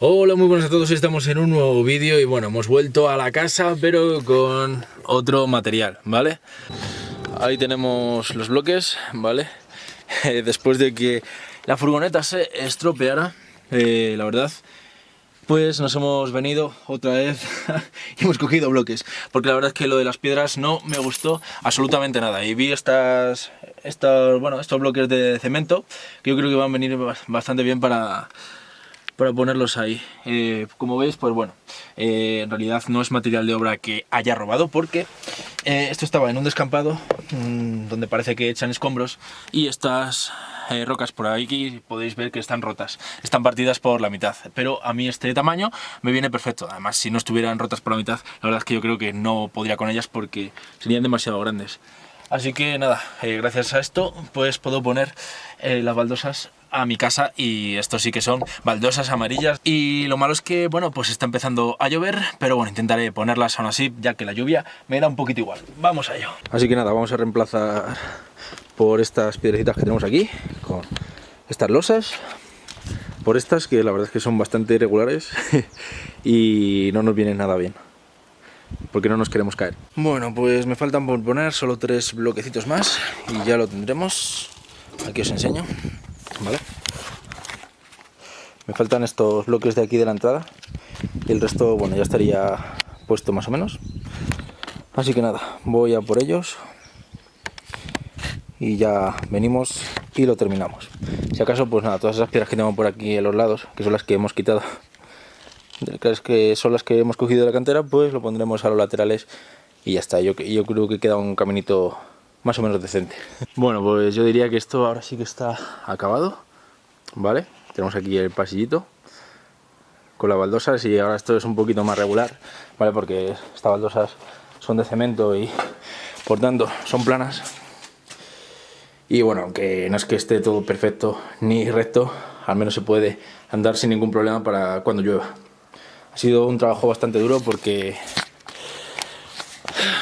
Hola, muy buenas a todos, estamos en un nuevo vídeo y bueno, hemos vuelto a la casa pero con otro material, ¿vale? Ahí tenemos los bloques, ¿vale? Después de que la furgoneta se estropeara, eh, la verdad, pues nos hemos venido otra vez y hemos cogido bloques, porque la verdad es que lo de las piedras no me gustó absolutamente nada y vi estas, estos, bueno, estos bloques de cemento que yo creo que van a venir bastante bien para para ponerlos ahí. Eh, como veis, pues bueno, eh, en realidad no es material de obra que haya robado porque eh, esto estaba en un descampado mmm, donde parece que echan escombros y estas rocas por aquí podéis ver que están rotas, están partidas por la mitad, pero a mí este tamaño me viene perfecto, además si no estuvieran rotas por la mitad, la verdad es que yo creo que no podría con ellas porque serían demasiado grandes. Así que nada, gracias a esto pues puedo poner las baldosas a mi casa y esto sí que son baldosas amarillas y lo malo es que, bueno, pues está empezando a llover, pero bueno, intentaré ponerlas aún así, ya que la lluvia me da un poquito igual. Vamos a ello. Así que nada, vamos a reemplazar por estas piedrecitas que tenemos aquí, con estas losas, por estas que la verdad es que son bastante irregulares y no nos vienen nada bien porque no nos queremos caer. Bueno, pues me faltan por poner solo tres bloquecitos más y ya lo tendremos. Aquí os enseño. ¿Vale? Me faltan estos bloques de aquí de la entrada y el resto, bueno, ya estaría puesto más o menos. Así que nada, voy a por ellos y ya venimos y lo terminamos. Si acaso, pues nada, todas esas piedras que tengo por aquí en los lados, que son las que hemos quitado, que son las que hemos cogido de la cantera, pues lo pondremos a los laterales y ya está. Yo, yo creo que queda un caminito más o menos decente. Bueno, pues yo diría que esto ahora sí que está acabado, ¿vale? Tenemos aquí el pasillito con las baldosas y ahora esto es un poquito más regular, ¿vale? Porque estas baldosas son de cemento y por tanto son planas. Y bueno, aunque no es que esté todo perfecto ni recto, al menos se puede andar sin ningún problema para cuando llueva. Ha sido un trabajo bastante duro porque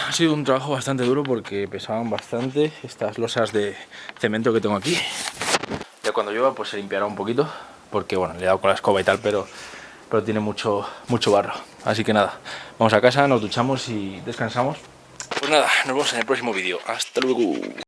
ha sido un trabajo bastante duro porque pesaban bastante estas losas de cemento que tengo aquí. Ya cuando llueva pues se limpiará un poquito porque bueno, le he dado con la escoba y tal, pero, pero tiene mucho, mucho barro. Así que nada, vamos a casa, nos duchamos y descansamos. Pues nada, nos vemos en el próximo vídeo. Hasta luego.